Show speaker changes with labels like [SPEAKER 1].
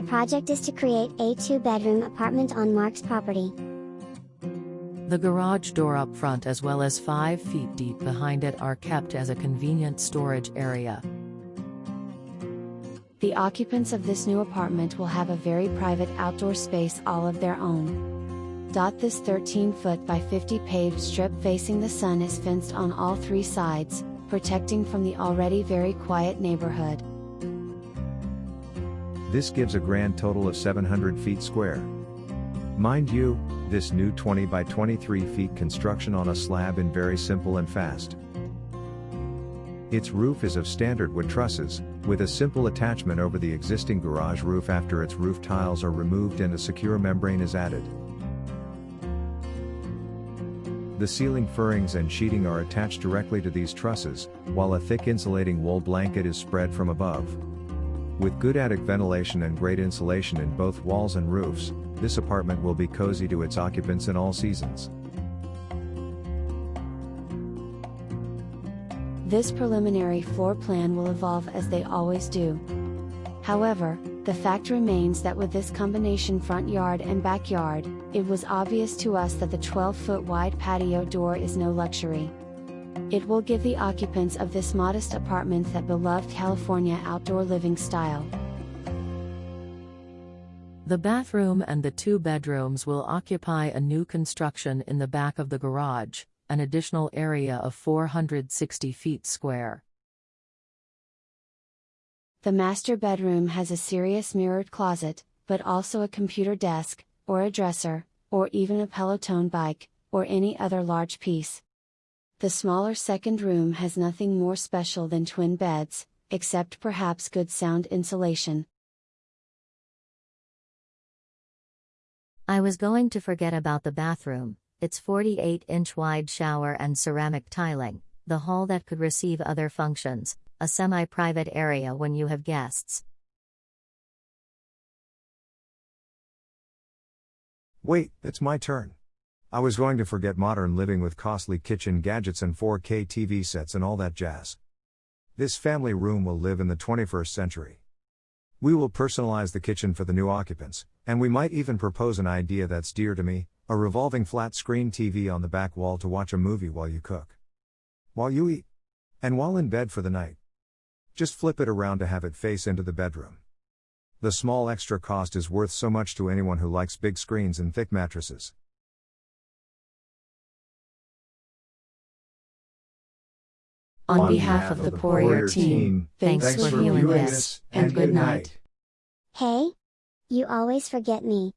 [SPEAKER 1] The project is to create a two-bedroom apartment on Mark's property.
[SPEAKER 2] The garage door up front as well as 5 feet deep behind it are kept as a convenient storage area.
[SPEAKER 3] The occupants of this new apartment will have a very private outdoor space all of their own. Dot This 13 foot by 50 paved strip facing the sun is fenced on all three sides, protecting from the already very quiet neighborhood.
[SPEAKER 4] This gives a grand total of 700 feet square. Mind you, this new 20 by 23 feet construction on a slab in very simple and fast. Its roof is of standard wood trusses, with a simple attachment over the existing garage roof after its roof tiles are removed and a secure membrane is added. The ceiling furrings and sheeting are attached directly to these trusses, while a thick insulating wool blanket is spread from above. With good attic ventilation and great insulation in both walls and roofs, this apartment will be cozy to its occupants in all seasons.
[SPEAKER 3] This preliminary floor plan will evolve as they always do. However, the fact remains that with this combination front yard and backyard, it was obvious to us that the 12 foot wide patio door is no luxury. It will give the occupants of this modest apartment that beloved California outdoor living style.
[SPEAKER 2] The bathroom and the two bedrooms will occupy a new construction in the back of the garage, an additional area of 460 feet square.
[SPEAKER 3] The master bedroom has a serious mirrored closet, but also a computer desk, or a dresser, or even a Peloton bike, or any other large piece. The smaller second room has nothing more special than twin beds, except perhaps good sound insulation.
[SPEAKER 5] I was going to forget about the bathroom, its 48 inch wide shower and ceramic tiling, the hall that could receive other functions, a semi private area when you have guests.
[SPEAKER 4] Wait, it's my turn. I was going to forget modern living with costly kitchen gadgets and 4K TV sets and all that jazz. This family room will live in the 21st century. We will personalize the kitchen for the new occupants, and we might even propose an idea that's dear to me a revolving flat screen TV on the back wall to watch a movie while you cook. While you eat. And while in bed for the night. Just flip it around to have it face into the bedroom. The small extra cost is worth so much to anyone who likes big screens and thick mattresses.
[SPEAKER 3] On behalf of the Poirier team, thanks for viewing this, and good night.
[SPEAKER 1] Hey? You always forget me.